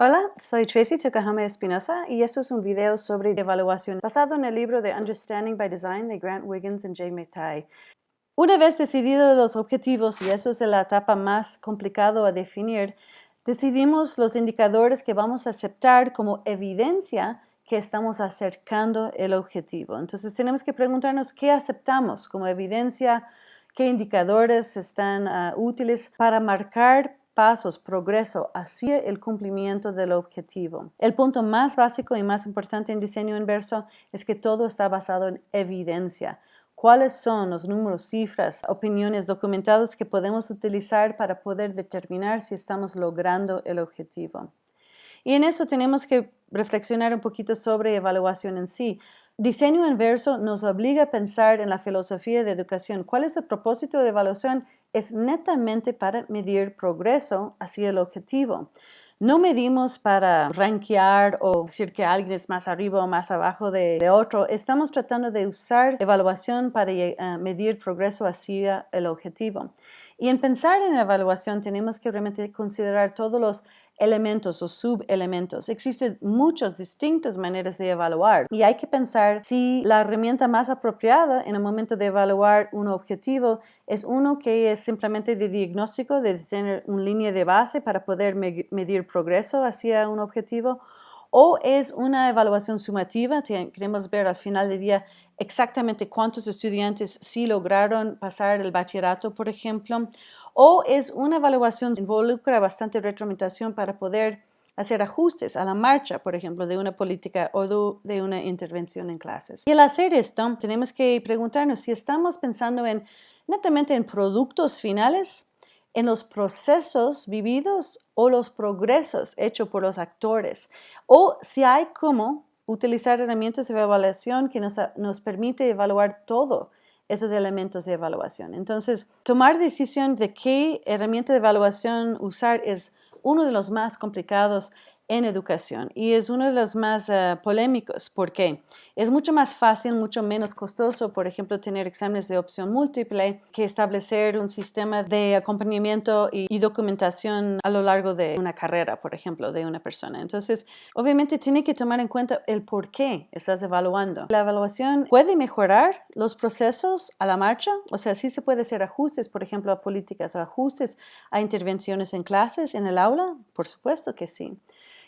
Hola, soy Tracy Tukahama Espinosa y esto es un video sobre evaluación basado en el libro de Understanding by Design de Grant Wiggins y Jay McTighe. Una vez decididos los objetivos, y eso es la etapa más complicada a definir, decidimos los indicadores que vamos a aceptar como evidencia que estamos acercando el objetivo. Entonces tenemos que preguntarnos qué aceptamos como evidencia, qué indicadores están uh, útiles para marcar pasos, progreso hacia el cumplimiento del objetivo. El punto más básico y más importante en diseño inverso es que todo está basado en evidencia. ¿Cuáles son los números, cifras, opiniones documentadas que podemos utilizar para poder determinar si estamos logrando el objetivo? Y en eso tenemos que reflexionar un poquito sobre evaluación en sí. Diseño inverso nos obliga a pensar en la filosofía de educación. ¿Cuál es el propósito de evaluación es netamente para medir progreso hacia el objetivo. No medimos para rankear o decir que alguien es más arriba o más abajo de, otro. Estamos tratando de usar evaluación para eh, medir progreso hacia el objetivo. Y en pensar en evaluación tenemos que realmente considerar todos los elementos o subelementos. Existen muchas distintas maneras de evaluar y hay que pensar si la herramienta más apropiada en el momento de evaluar un objetivo es uno que es simplemente de diagnóstico, de tener una línea de base para poder medir progreso hacia un objetivo o es una evaluación sumativa, queremos ver al final del día exactamente cuántos estudiantes sí lograron pasar el bachillerato, por ejemplo, o es una evaluación que involucra bastante retroalimentación para poder hacer ajustes a la marcha, por ejemplo, de una política o de una intervención en clases. Y al hacer esto, tenemos que preguntarnos si estamos pensando en netamente en productos finales, en los procesos vividos o los progresos hechos por los actores, o si hay cómo utilizar herramientas de evaluación que nos, nos permite evaluar todo esos elementos de evaluación. Entonces, tomar decisión de qué herramienta de evaluación usar es uno de los más complicados en educación y es uno de los más uh, polémicos porque es mucho más fácil, mucho menos costoso, por ejemplo, tener exámenes de opción múltiple que establecer un sistema de acompañamiento y, y, documentación a lo largo de una carrera, por ejemplo, de una persona. Entonces, obviamente tiene que tomar en cuenta el por qué estás evaluando. La evaluación puede mejorar los procesos a la marcha, o sea, sí se puede hacer ajustes, por ejemplo, a políticas o ajustes a intervenciones en clases, en el aula, por supuesto que sí.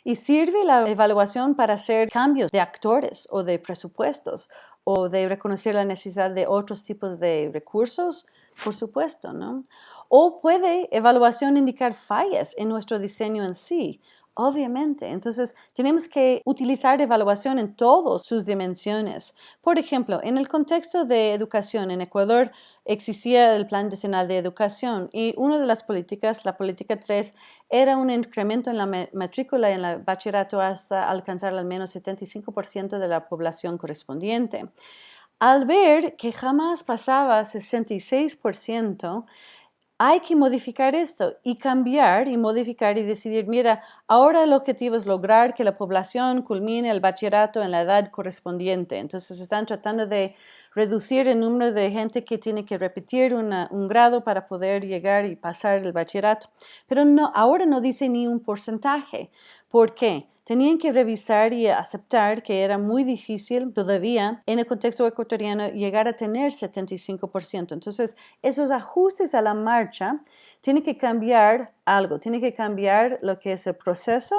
Y sirve la evaluación para hacer cambios de actores o de presupuestos o de reconocer la necesidad de otros tipos de recursos, por supuesto, ¿no? O puede evaluación indicar fallas en nuestro diseño en sí, Obviamente, entonces tenemos que utilizar evaluación en todas sus dimensiones. Por ejemplo, en el contexto de educación en Ecuador existía el Plan Nacional de Educación y una de las políticas, la política 3, era un incremento en la matrícula en el bachillerato hasta alcanzar al menos 75% de la población correspondiente. Al ver que jamás pasaba 66%, hay que modificar esto y cambiar y modificar y decidir, mira, ahora el objetivo es lograr que la población culmine el bachillerato en la edad correspondiente. Entonces están tratando de reducir el número de gente que tiene que repetir un grado para poder llegar y pasar el bachillerato. Pero no, ahora no dice ni un porcentaje. ¿Por qué? Tenían que revisar y aceptar que era muy difícil todavía en el contexto ecuatoriano llegar a tener 75%. Entonces, esos ajustes a la marcha tienen que cambiar algo, tiene que cambiar lo que es el proceso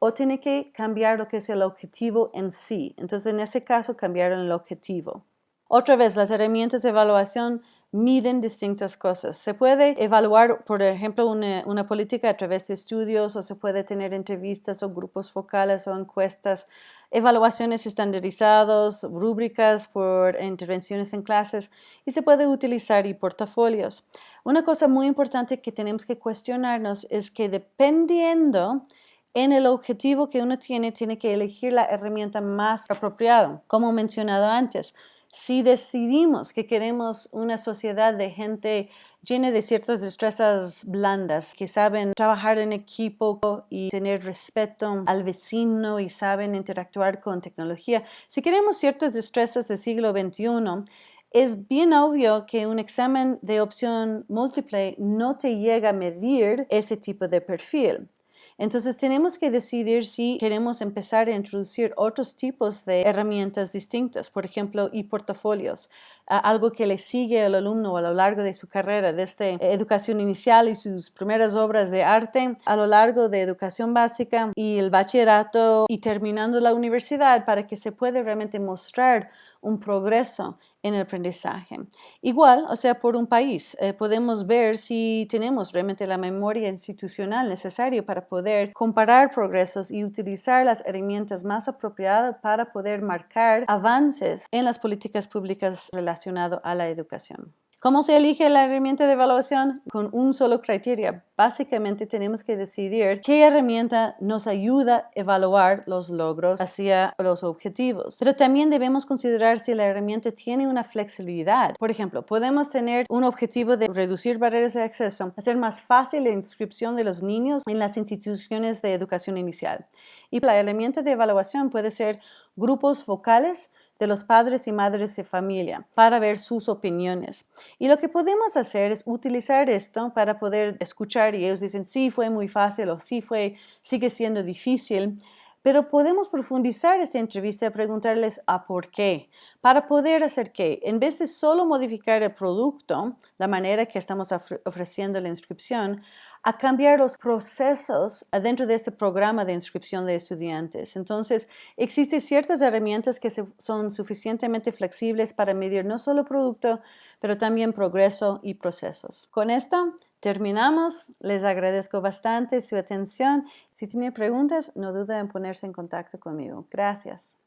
o tiene que cambiar lo que es el objetivo en sí. Entonces, en ese caso, cambiaron el objetivo. Otra vez, las herramientas de evaluación miden distintas cosas. Se puede evaluar, por ejemplo, una, política a través de estudios o se puede tener entrevistas o grupos focales o encuestas, evaluaciones estandarizadas, rúbricas por intervenciones en clases y se puede utilizar y portafolios. Una cosa muy importante que tenemos que cuestionarnos es que dependiendo en el objetivo que uno tiene, tiene que elegir la herramienta más apropiada, como mencionado antes. Si decidimos que queremos una sociedad de gente llena de ciertas destrezas blandas, que saben trabajar en equipo y tener respeto al vecino y saben interactuar con tecnología, si queremos ciertas destrezas del siglo XXI, es bien obvio que un examen de opción múltiple no te llega a medir ese tipo de perfil. Entonces tenemos que decidir si queremos empezar a introducir otros tipos de herramientas distintas, por ejemplo, y portafolios, algo que le sigue al alumno a lo largo de su carrera, desde educación inicial y sus primeras obras de arte, a lo largo de educación básica y el bachillerato y terminando la universidad para que se pueda realmente mostrar un progreso en el aprendizaje. Igual, o sea, por un país, eh, podemos ver si tenemos realmente la memoria institucional necesaria para poder comparar progresos y utilizar las herramientas más apropiadas para poder marcar avances en las políticas públicas relacionadas a la educación. ¿Cómo se elige la herramienta de evaluación? Con un solo criterio. Básicamente tenemos que decidir qué herramienta nos ayuda a evaluar los logros hacia los objetivos. Pero también debemos considerar si la herramienta tiene una flexibilidad. Por ejemplo, podemos tener un objetivo de reducir barreras de acceso, hacer más fácil la inscripción de los niños en las instituciones de educación inicial. Y la herramienta de evaluación puede ser grupos vocales de los padres y madres de familia para ver sus opiniones. Y lo que podemos hacer es utilizar esto para poder escuchar y ellos dicen, sí, fue muy fácil o sí, fue, sigue siendo difícil. Pero podemos profundizar esta entrevista y preguntarles a por qué, para poder hacer que, en vez de solo modificar el producto, la manera que estamos ofreciendo la inscripción, a cambiar los procesos dentro de este programa de inscripción de estudiantes. Entonces, existen ciertas herramientas que son suficientemente flexibles para medir no solo producto, pero también progreso y procesos. Con esto terminamos. Les agradezco bastante su atención. Si tienen preguntas, no duden en ponerse en contacto conmigo. Gracias.